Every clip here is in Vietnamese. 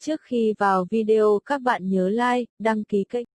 Trước khi vào video các bạn nhớ like, đăng ký kênh.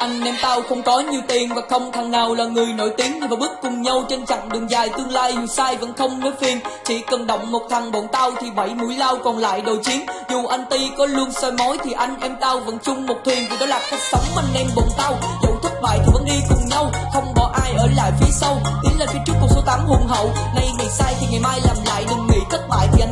Anh em tao không có nhiều tiền và không thằng nào là người nổi tiếng. Nhưng mà bước cùng nhau trên chặng đường dài tương lai, dù sai vẫn không nói phiền. Chỉ cần động một thằng bọn tao thì bảy mũi lao còn lại đầu chiến. Dù anh Ti có luôn soi mối thì anh em tao vẫn chung một thuyền. Vì đó là cách sống anh em bọn tao. Dẫu thất bại thì vẫn đi cùng nhau, Không bỏ ai ở lại phía sau. Tiến lên phía trước con số 8 hùng hậu. Nay ngày sai thì ngày mai làm lại, đừng nghĩ thất bại thì anh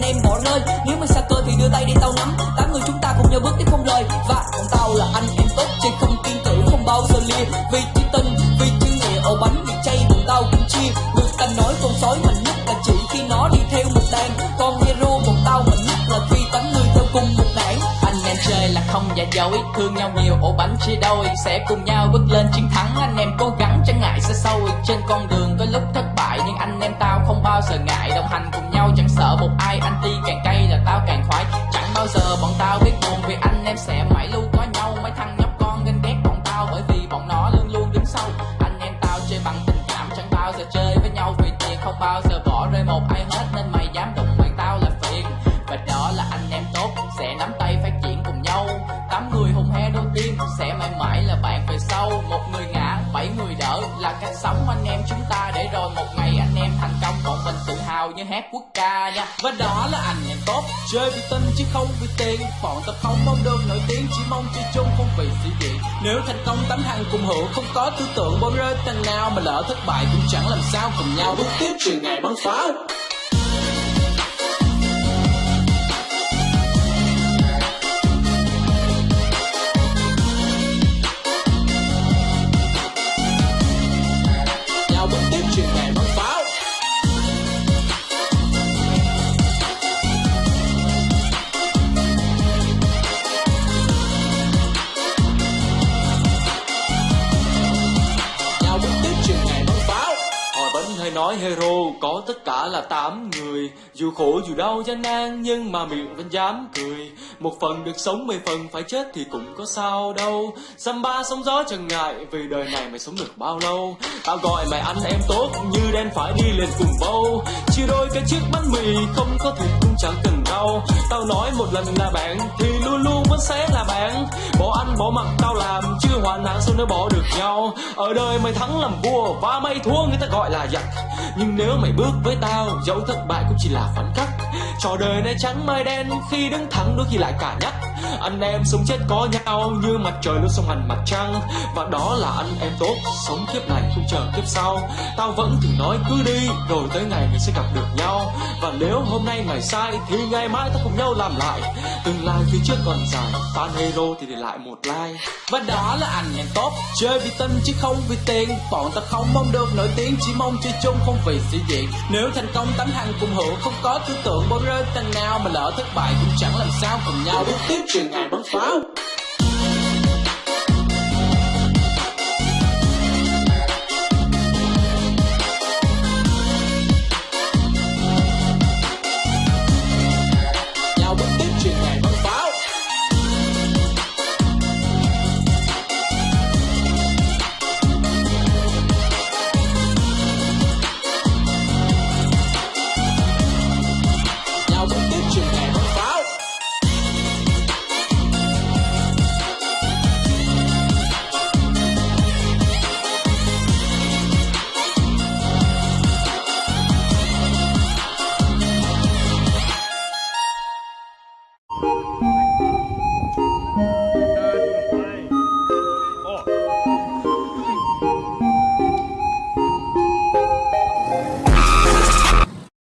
Vì vì chữ nghề ổ bánh bị chay bọn tao cũng chia Người ta nói con sói mạnh nhất là chỉ khi nó đi theo một đàn. Con hero một tao mạnh nhất là khi tám người theo cùng một đảng anh em chơi là không giả dối thương nhau nhiều, ổ bánh chia đôi. Sẽ cùng nhau bước lên chiến thắng. Anh em cố gắng, chẳng ngại xa xôi trên con đường có lúc thất bại, nhưng anh em tao không bao giờ ngại. Đồng hành cùng nhau chẳng sợ một ai. Anh ti càng cay là tao càng khoái. Chẳng bao giờ bọn tao biết buồn, vì anh em sẽ mãi không bao giờ bỏ rơi một ai hết, nên mày dám đụng mày, tao là phiền. Và đó là anh em tốt, sẽ nắm tay phát triển cùng nhau. Tám người hùng he đầu tiên, sẽ mãi mãi là bạn về sau. Một người ngã, bảy người đỡ, là cách sống anh em chúng ta để rồi một ngày mình như hát quốc ca nha. Và đó là anh em tốt. Chơi vì tin chứ không vì tiền. Bọn tao không mong được nổi tiếng, Chỉ mong chơi chung không vì sĩ diện. Nếu thành công tấm hàng cùng hưởng Không có tư tưởng bỏ rơi thằng nào, Mà lỡ thất bại cũng chẳng làm sao cùng nhau. Bước tiếp từ ngày bắn pháo nói hero, có tất cả là 8 người. Dù khổ, dù đau, gian nan, nhưng mà miệng vẫn dám cười. Một phần được sống, mười phần phải chết thì cũng có sao đâu. Samba sóng gió chẳng ngại, vì đời này mày sống được bao lâu? Tao gọi mày anh em tốt, như đen phải đi lên cùng bâu Chia đôi cái chiếc bánh mì, không có thịt cũng chẳng cần đâu Tao nói một lần là bạn, thì luôn luôn vẫn sẽ là bạn. Bỏ ăn, bỏ mặt tao làm nắng hoàn sao nếu bỏ được nhau? Ở đời mày thắng làm vua và mày thua người ta gọi là giặc. Nhưng nếu mày bước với tao, dẫu thất bại cũng chỉ là phản khắc Trò đời này trắng mai đen, khi đứng thẳng đôi khi lại cả nhắc. Anh em sống chết có nhau, như mặt trời luôn song hành mặt trăng. Và đó là anh em tốt, sống kiếp này không chờ kiếp sau. Tao vẫn thường nói cứ đi, rồi tới ngày mình sẽ gặp được nhau. Và nếu hôm nay mày sai, thì ngày mai ta cùng nhau làm lại. Tương lai phía trước còn dài, Fan hero thì để lại một like. Và đó là anh em tốt, Chơi vì tâm chứ không vì tiền. Bọn ta không mong được nổi tiếng, Chỉ mong chơi chung không vì sĩ diện. Nếu thành công tấm hàng cùng hưởng Không có tư tưởng bỏ rơi tầng nào Mà lỡ thất bại cũng chẳng làm sao cùng nhau Bước tiếp chuyện ngày bắn pháo.